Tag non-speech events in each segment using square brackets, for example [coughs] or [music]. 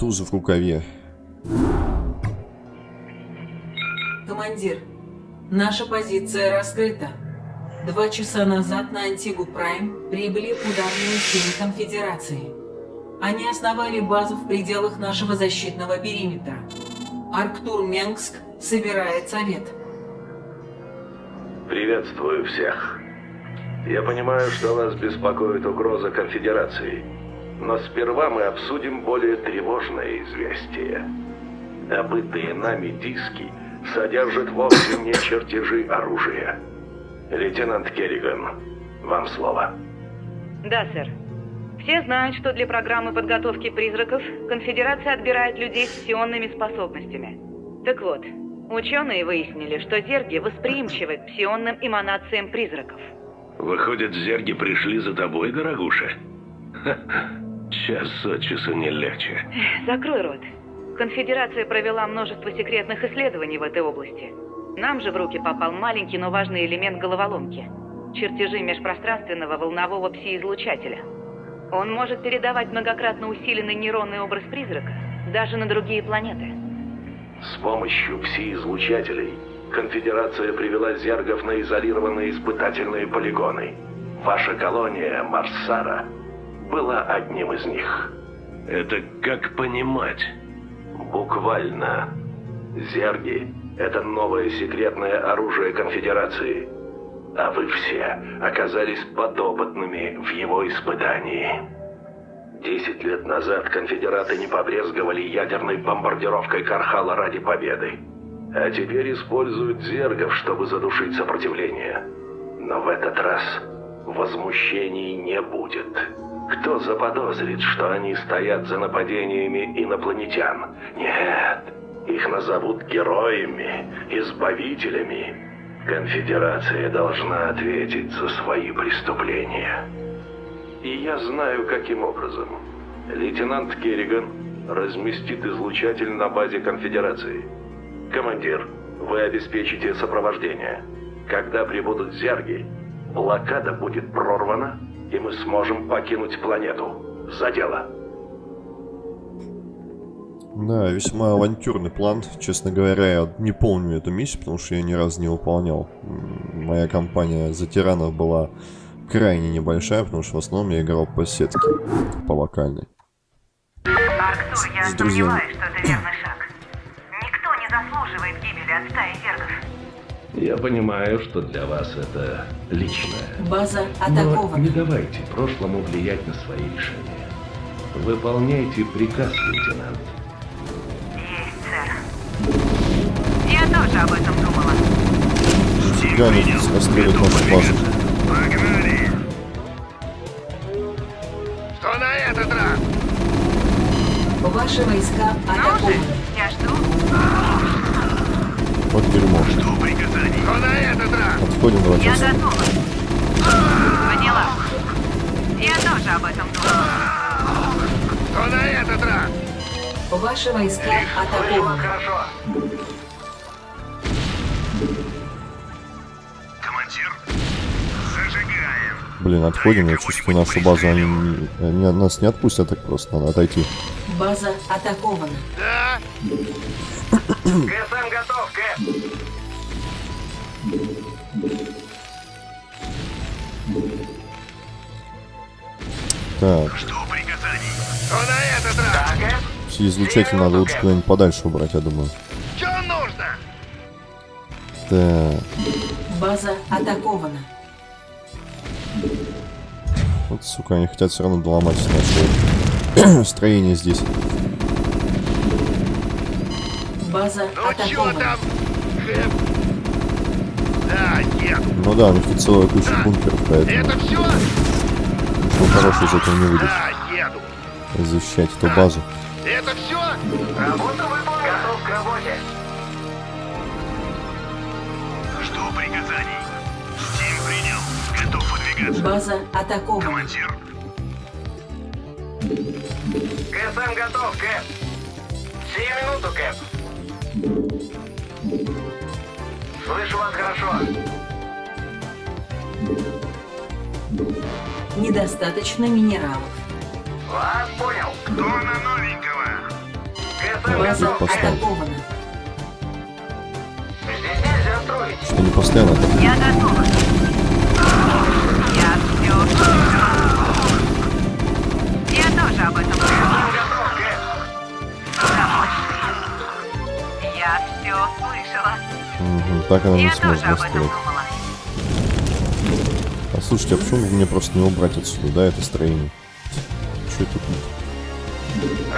туз в рукаве. Командир, наша позиция раскрыта. Два часа назад на Антигу Прайм прибыли ударные силы Конфедерации. Они основали базу в пределах нашего защитного периметра. Арктур Менгск собирает совет. Приветствую всех. Я понимаю, что вас беспокоит угроза конфедерации. Но сперва мы обсудим более тревожное известие. Добытые нами диски содержат вовсе не чертежи оружия. Лейтенант Керриган, вам слово. Да, сэр. Все знают, что для программы подготовки призраков Конфедерация отбирает людей с псионными способностями. Так вот, ученые выяснили, что зерги восприимчивы к псионным эманациям призраков. Выходит, зерги пришли за тобой, дорогуша? Час от часу не легче. Закрой рот. Конфедерация провела множество секретных исследований в этой области. Нам же в руки попал маленький, но важный элемент головоломки. Чертежи межпространственного волнового пси-излучателя. Он может передавать многократно усиленный нейронный образ призрака даже на другие планеты. С помощью пси-излучателей Конфедерация привела зергов на изолированные испытательные полигоны. Ваша колония, Марсара, была одним из них. Это как понимать? Буквально. Зерги — это новое секретное оружие Конфедерации. А вы все оказались подопытными в его испытании. Десять лет назад конфедераты не побрезговали ядерной бомбардировкой Кархала ради победы. А теперь используют зергов, чтобы задушить сопротивление. Но в этот раз возмущений не будет. Кто заподозрит, что они стоят за нападениями инопланетян? Нет, их назовут героями, избавителями. Конфедерация должна ответить за свои преступления. И я знаю, каким образом. Лейтенант Керриган разместит излучатель на базе Конфедерации. Командир, вы обеспечите сопровождение. Когда прибудут зерги, блокада будет прорвана, и мы сможем покинуть планету. За дело. Да, весьма авантюрный план. Честно говоря, я не помню эту миссию, потому что я ни разу не выполнял. Моя компания за тиранов была крайне небольшая, потому что в основном я играл по сетке, по локальной. Арктур, я сомневаюсь, что верный [clears throat] Я понимаю, что для вас это личное. База Но атакована. не давайте прошлому влиять на свои решения. Выполняйте приказ, лейтенант. Есть, сэр. Я тоже об этом думала. Здесь расстреливают нашу базу. Погнали! Что на этот раз? Ваши войска Ну же, атакованы. я жду. Вот дерьмо. Что Что на этот раз? Отходим, давайте Я готова. Поняла. Я тоже об этом думала. Что на этот раз? Ваши войска атакованы. хорошо. Командир, зажигаем. Блин, отходим, я чувствую нашу базу, они, не- они нас не отпустят так просто, надо отойти. База атакована. Да? [coughs] КСМ готов, Кэп. Так, Что приказаний? Что на этот раз? Так, все излучатель надо лучше куда-нибудь подальше убрать, я думаю. Что нужно? Так, База атакована. вот, сука, они хотят все равно доломать наше [clears throat] строение здесь. База Ну чё атакована. там? Да, нет. Ну да, у них тут целая куча бункеров, поэтому Это все? ничего хорошего из этого не выйдет. Да, еду. Защищать эту базу. Это все? Работа выполнена. Готов к работе. Что приказаний? Стим принял. Готов выдвигаться. База атакована. Командир. КСМ готов, Кэп. Сию минуту, Кэп. Слышу вас хорошо. Недостаточно минералов. Вас понял. Кто на новенького? КСМ База готов, атакована. Здесь нельзя строить. Что не постоянно так. Я готова. Я все. Я тоже об этом Я все слышала. Мгм, так она не Я тоже сможет настроить. А слушайте, а почему мне просто не убрать отсюда, да, это строение? Что это тут?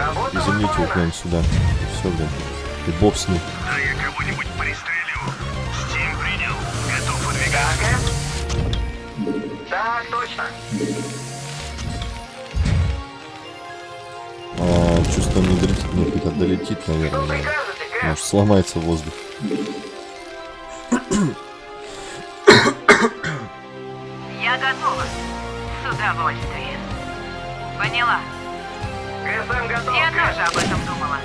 Его выполнена. прямо сюда. Все, блин. И бог с ним. Да я кого-нибудь пристрелю. Стим принял. Готов Да, выдвигаться. Кэп? Так, точно. А, чувство не долетит, это долетит, наверное. Кэп? Может, сломается воздух. Я готова. С удовольствием. Поняла. КСМ готов, Я тоже об этом думала.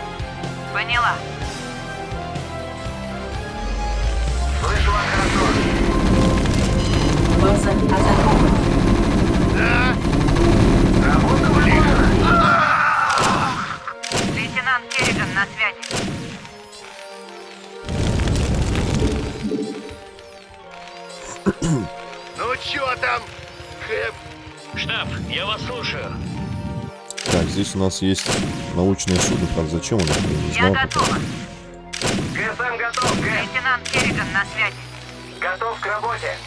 Поняла. Слышу вас хорошо. База атакована. Я вас слушаю. Так, здесь у нас есть научное судно, правда, зачем оно? Я не Я готова. КСМ готов, Кэп. Лейтенант Керриган на связи. Готов к работе.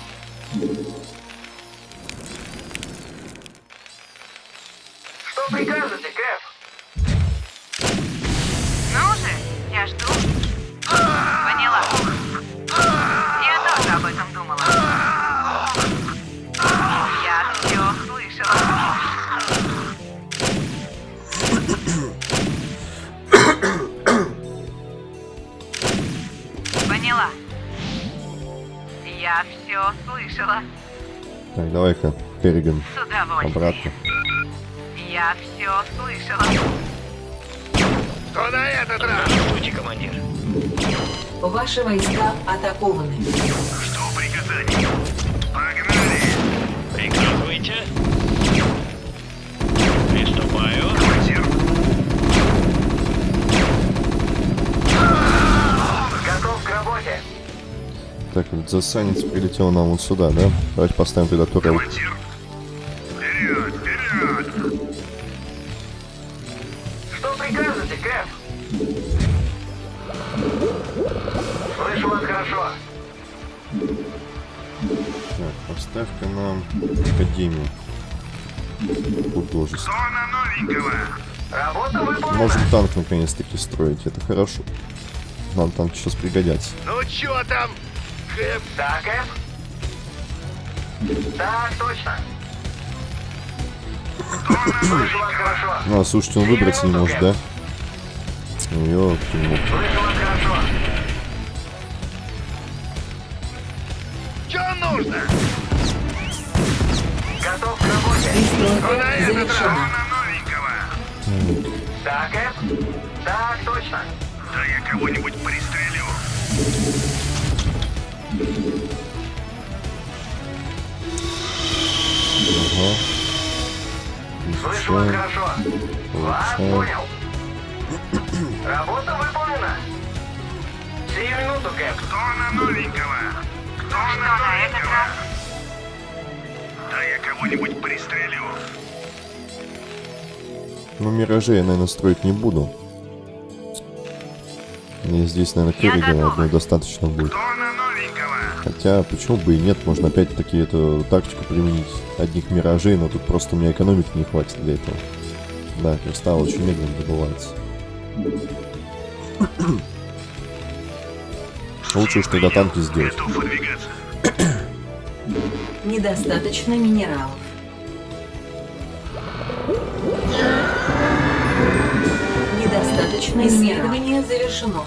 Что прикажете, Кэп? Ну же, я жду. Поняла. Я все слышала. Так, давай-ка, Керриган, С удовольствием. обратно. Я все слышала. Что на этот раз? Действуйте, командир. Ваши войска атакованы. Что приказание? Погнали! Приказывайте. Так, вот засанец прилетел нам вот сюда, да? Давайте поставим туда турель. командир. Вперед, вперед! Что прикажете, Кэп? Слышу вас хорошо. Так, поставь-ка нам Академию. Художество. Зона новенького. Работа выполнена. Можем танк наконец-таки строить, это хорошо. Нам танки сейчас пригодятся. Ну чё там, Хэп? Да, Кэп? Так, точно. Хорошо. Ну, а слушайте, он выбраться не может, да? Ну, хорошо. Чё нужно? Готов к работе. Пристройка На этот раз завершена. зона новенького. Да, Кэп? Так, точно. Да я кого-нибудь пристрелю. Ага. Слышу вас хорошо. Вас понял. Работа выполнена. Сию минуту, Кэп. Зона новенького. Кто Что на этот раз? Да я кого-нибудь пристрелю. Ну, миражей я, наверное, строить не буду. Мне здесь, наверное, готова. одной достаточно будет. Новенького. Хотя, почему бы и нет, можно опять-таки эту тактику применить одних миражей, но тут просто у меня экономики не хватит для этого. Да, кристалл очень медленно добывается. [coughs] Лучше уж тогда танки сделать. [coughs] Недостаточно минералов. Недостаточно исследование завершено.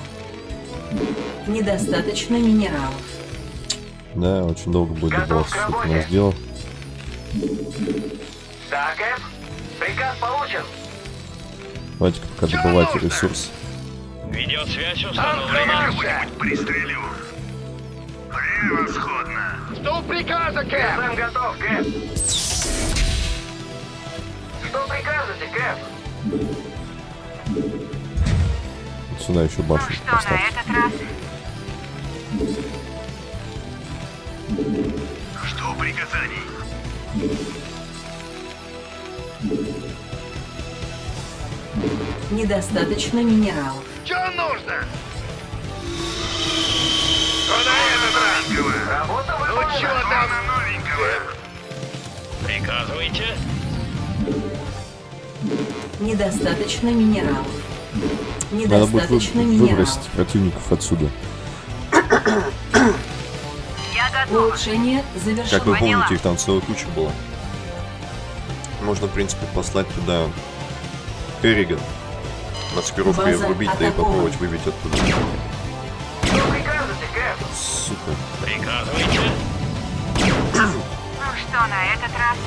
Недостаточно минералов. Да, очень долго будет к сколько работе. нас сделал. Да, Кэп? Приказ получен. Давайте-ка пока добывайте ресурс. Видеосвязь установлена. Пристрелю. Превосходно. Что приказа, Кэп? КСМ готов, Кэп. Что прикажете, Кэп? Сюда еще Ну башню что на поставь. этот раз? Жду приказаний. Недостаточно минералов. Что нужно? Что на этот раз? Ну чё там на новенького? Приказывайте. Недостаточно минералов. Надо будет вы- Недостаточно минералов. выбросить противников отсюда. Улучшение завершено. Как вы Поняла. помните, их там целая куча была. Можно, в принципе, послать туда Керриган. Маскировку и врубить, да и попробовать выбить оттуда. Что прикажете, Кэп? Сука. Приказывайте. Ну что на этот раз?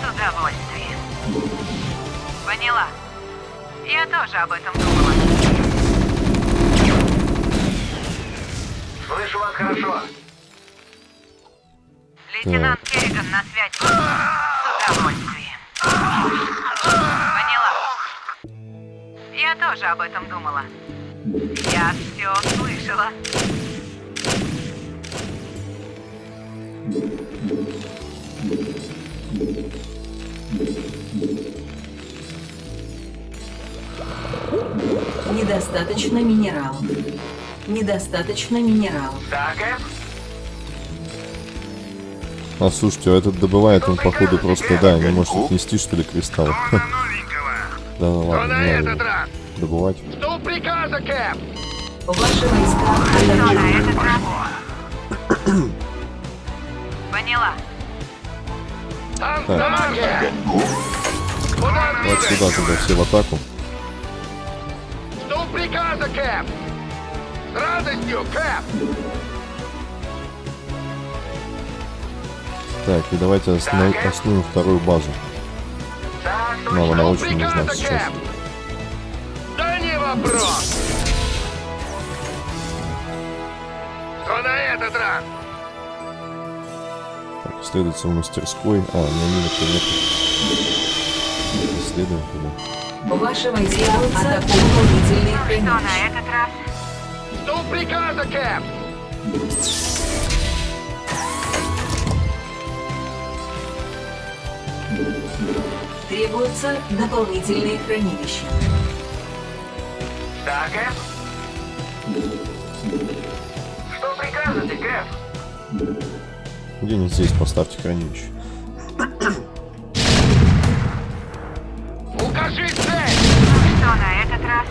С удовольствием. Поняла. Я тоже об этом думала. Слышу вас хорошо. Лейтенант Керриган на связи. С удовольствием. Поняла. Я тоже об этом думала. Я все слышала. Недостаточно минералов. Недостаточно минералов. Да, Кэп? А слушайте, а этот добывает он, походу, просто, да, не может отнести, что ли, кристалл. Что на новенького? Да ну Что ладно, не надо добывать. Жду приказа, Кэп. Ваши войска Что на атакуют. этот раз? Поняла. Так. Вот сюда тогда все в атаку. Жду приказа, Кэп. Радостью, Кэп. Так, и давайте основ- основную вторую базу. Нам она очень нужна сейчас. Да не вопрос. Что на этот раз? Так, исследуется в мастерской. А, на мины-то нет. Исследуем туда. Ваши войска атакуют Что на этот раз? Приказа, Кэп. Требуются дополнительные хранилища. Да, Кэп? Что прикажете, Кэп? Где-нибудь здесь поставьте хранилище. Укажи цель! Что на этот раз?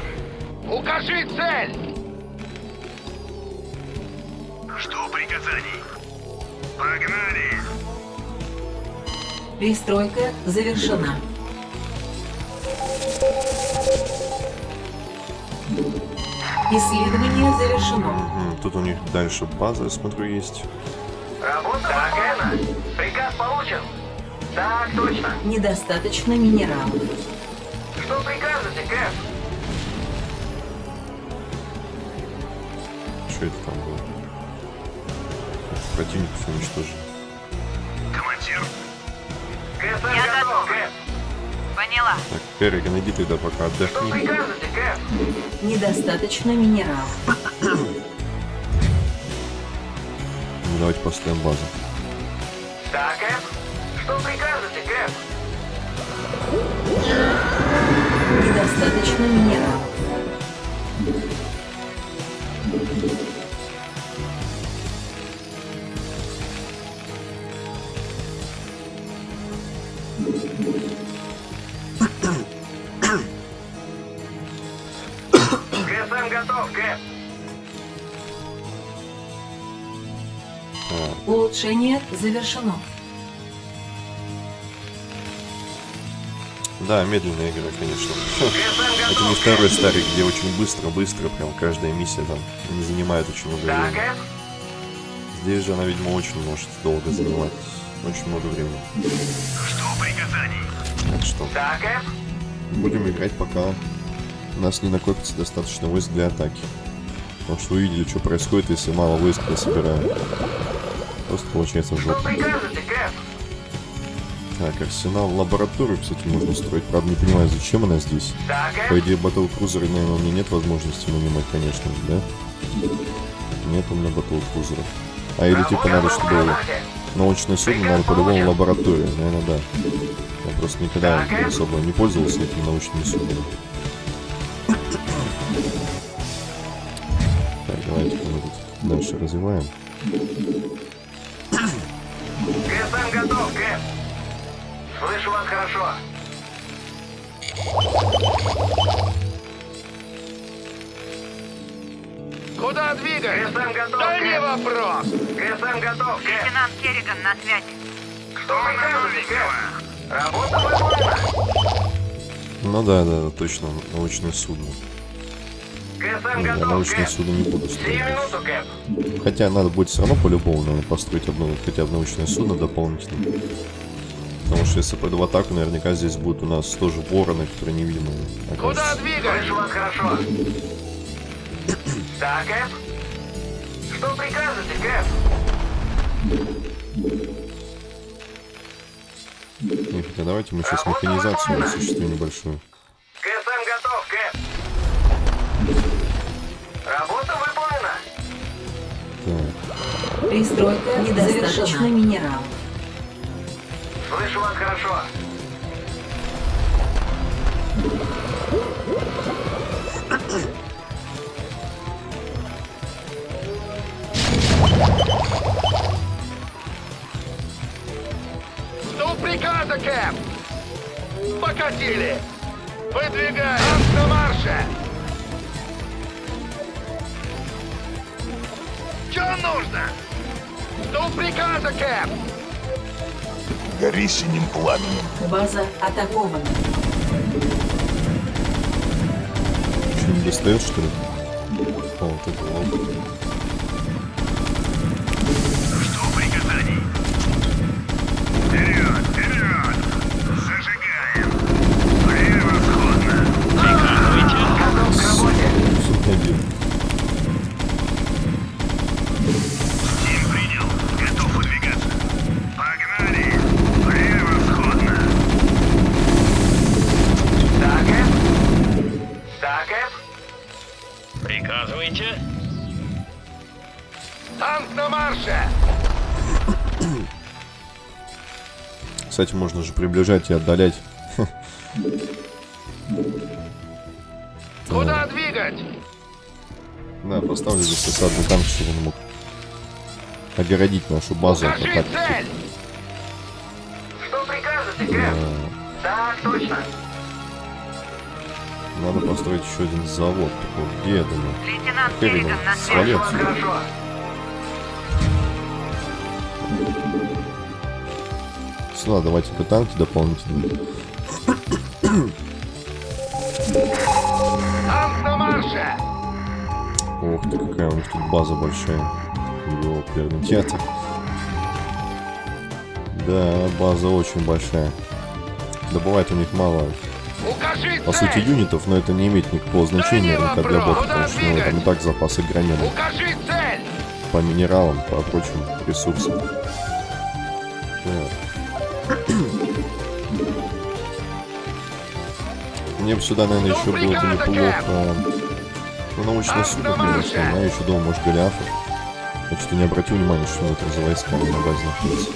Укажи цель! Перестройка завершена. Исследование завершено. Тут у них дальше база, я смотрю, есть. Работа так, Энна. Приказ получен. Так, точно. Недостаточно минералов. Что прикажете, Кэп? Что это там было? Противников уничтожили. Поняла. Так, Керриган, иди тогда пока Что отдохни. прикажете, Кэп? Недостаточно минералов. Ну, Давайте поставим базу. Так, Кэп. Что прикажете, Кэп? Недостаточно минералов. КСМ Улучшение завершено. Да, медленная игра, конечно. КСМ Это не второй старик, где очень быстро-быстро, прям каждая миссия там не занимает очень много времени. Здесь же она, видимо, очень может долго занимать. Очень много времени. жду приказаний. Так что будем играть, пока у нас не накопится достаточно войск для атаки. Потому что увидели, что происходит, если мало войск я собираю. Просто получается жопа. прикажете, Кэп? Так, арсенал, лабораторию, кстати, можно строить. Правда, не понимаю, зачем она здесь. По идее, Battle Cruiser, наверное, у меня нет возможности нанимать, конечно же, да? Нет у меня Cruiser. А или типа надо, чтобы научное судно, надо по-любому лаборатория, наверное, да. Я просто никогда особо не пользовался этими научными суднами. Так, давайте мы тут дальше развиваем. Слышу вас хорошо. Куда двигать? ГСМ готов, Да не вопрос. ГСМ готов. Лейтенант Керриган на связи. Что прикажете, Кэп? Работа выполнена. Ну да, да, точно, научное судно. ГСМ Не, я готов, научное Кэп. судно не буду строить. минуту, Кэп. Хотя надо будет все равно по-любому, наверное, построить одно хотя бы научное судно дополнительно. Потому что если пойду в атаку, наверняка здесь будут у нас тоже вороны, которые невидимые. Куда окажутся. Слышу вас хорошо. [coughs] Так, Кэп. Что прикажете, Кэп? Хотя давайте мы сейчас механизацию осуществим небольшую. ГСМ готов, Кэп. Работа выполнена. Так, Пристройка недостаточно минералов. Слышу вас хорошо. Жду приказа, Кэп. Покатили. Выдвигаем. На марше. Что нужно? Жду приказа, Кэп. Гори синим пламенем. База атакована. что, не достает, что ли? О, вот это вот. Кстати, можно же приближать и отдалять. Куда двигать? Да, поставлю здесь осадный танк, чтобы он мог огородить нашу базу атаки. цель. Что прикажете, Кэп? Так, точно. Надо построить еще один завод. Такой, где я думаю? Лейтенант Керриган на свали отсюда. хорошо. Сюда давайте-ка танки дополнительные. Ох ты, какая у них тут база большая. Ёперный театр. Да, база очень большая. Добывает у них мало, Укажи по сути, юнитов, но это не имеет никакого значения, наверняка, для бота, потому что ну, там и так запасы цель. по минералам, по прочим ресурсам. Так. Мне бы сюда, наверное, еще было бы неплохо. Ну, научное судно, конечно, но я еще думал, может, Голиафов. Я что-то не обратил внимания, что это за войска на базе находится.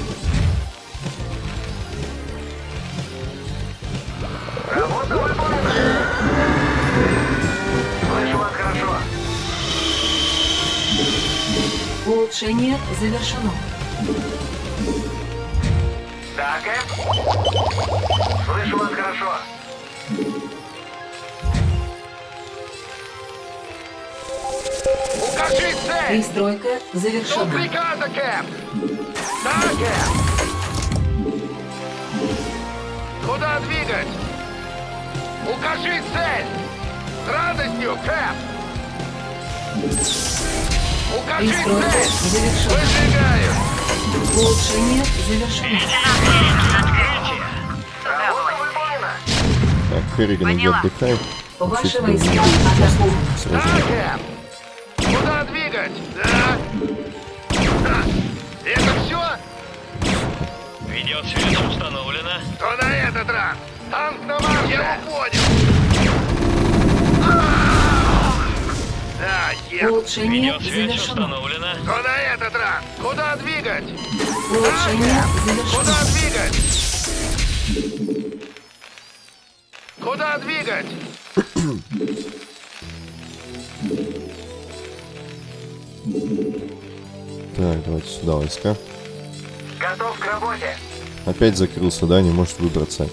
Улучшение завершено. Вас хорошо. Укажи цель. Пристройка завершена. приказа, Кэп. Да, Кэп. Куда двигать? Укажи цель. С радостью, Кэп. Укажи Пристройка цель. завершена. Выдвигаю. Улучшение завершено. [laughs] Керриган, иди Поняла. отдыхай. Ваши войска. Куда двигать? Да. Да. Это все? Видеосвязь установлена. Что на этот раз? Танк на марше! Я его понял! Да, е... Улучшение Видеосвязь завершено. установлена. Что на этот раз? Куда двигать? Улучшение Куда двигать? Куда двигать? Так, давайте сюда войска. Готов к работе. Опять закрылся, да, не может выбраться.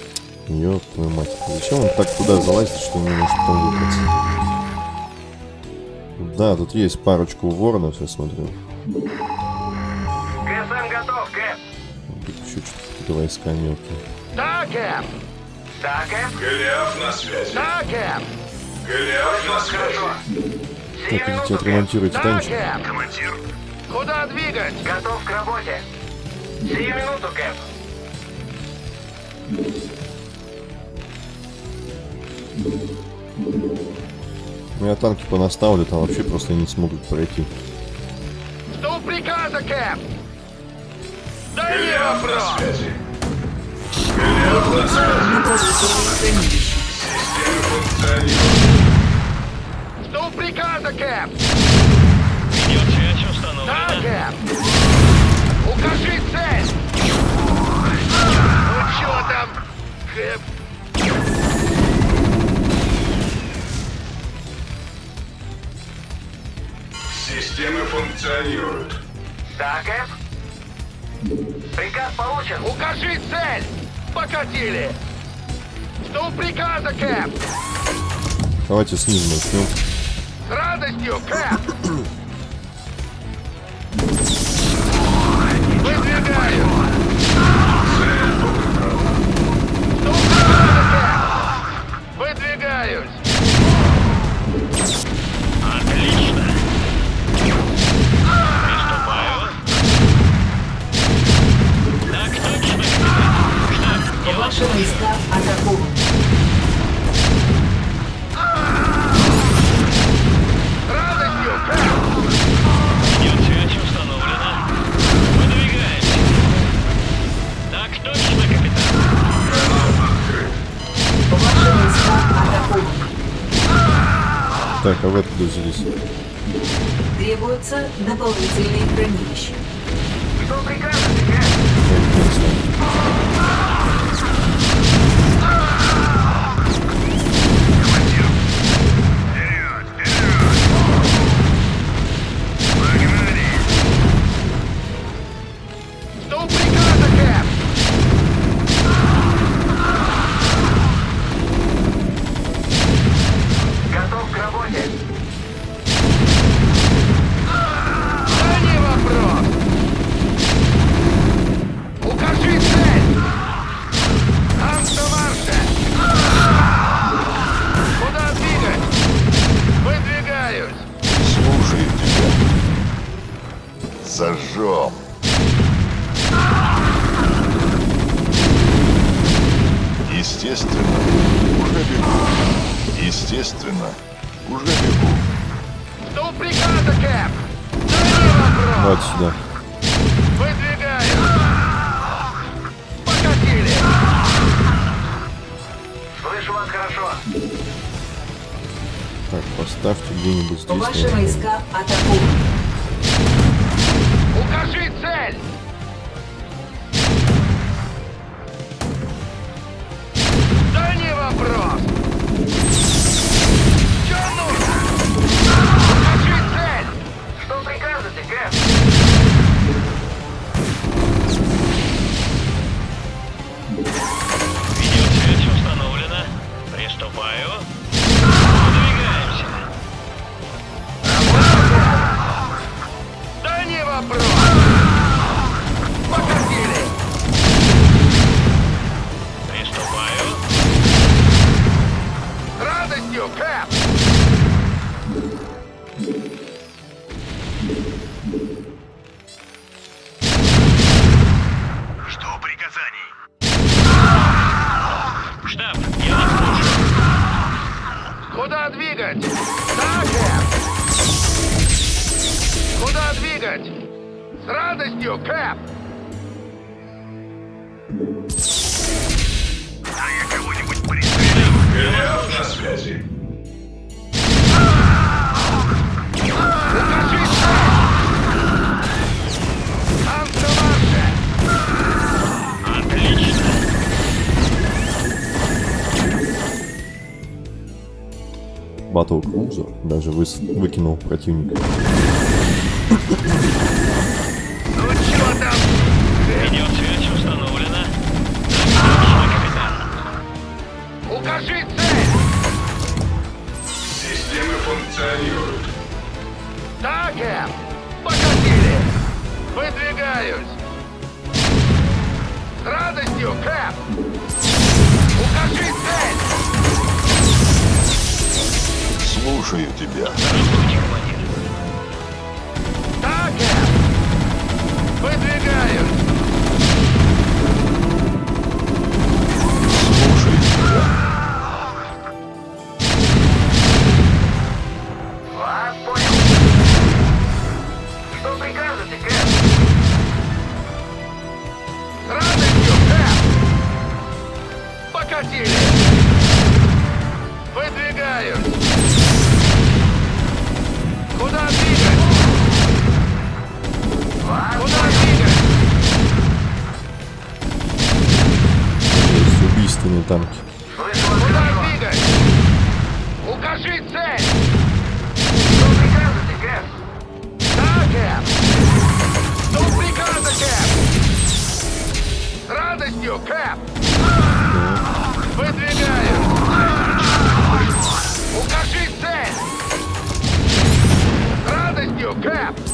Ёб твою мать. Зачем он так туда залазит, что не может там выбраться? Да, тут есть парочку воронов, я смотрю. ГСМ готов, Кэп. Тут еще что-то какие-то войска мелкие. Да, Кэп. Да, Кэп. Голиаф на связи. Да, Кэп. Голиаф на Хорошо. связи. Сию Так, идите минуту, отремонтируйте Кэп. танчик. Да, Кэп. Командир, Куда двигать? Готов к работе. Сию минуту, Кэп. Ну я танки понаставлю, там вообще просто не смогут пройти. Что приказа, Кэп? Да не вопрос. Что приказа, Кэп? Видеосвязь Да, установлена. Кэп. Укажи цель. Ну чё там, Кэп? Системы функционируют. Да, Кэп. Приказ получен. Укажи цель. Покатили. Что приказа, Кэп? Давайте снизу начнем. С радостью, Кэп. [coughs] Ваши войска. Выдвигаемся. Так а вы откуда взялись? Требуются дополнительные хранилища. Что прикажете, Двигать? С радостью, Кэп! А я кого-нибудь пристрелю. На связи. Отлично. Батл Крузер даже выс- выкинул противника. Ну чё там? Видеосвязь установлена. Отлично, капитан. Укажи цель! Системы функционируют. Так, Эм. Покатили! Выдвигаюсь! С радостью, Кэп! Укажи цель! Слушаю тебя. Здравствуйте. Эм. Выдвигаюсь! Радостью, Кэп! Выдвигаю! Укажи цель! С радостью, Кэп!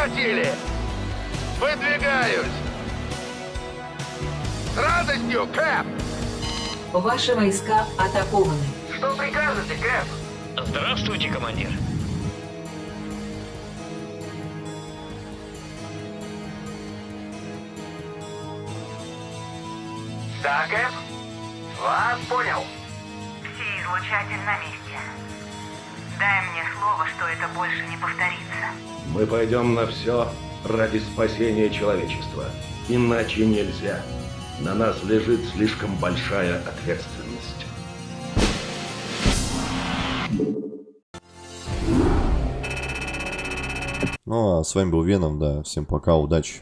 Покатили! Выдвигаюсь! С радостью, Кэп! Ваши войска атакованы. Что прикажете, Кэп? Здравствуйте, командир. Да, Кэп? Вас понял. Все излучатель на месте. Дай мне слово, что это больше не повторится. Мы пойдем на все ради спасения человечества. Иначе нельзя. На нас лежит слишком большая ответственность. Ну а с вами был Веном, да. Всем пока, удачи.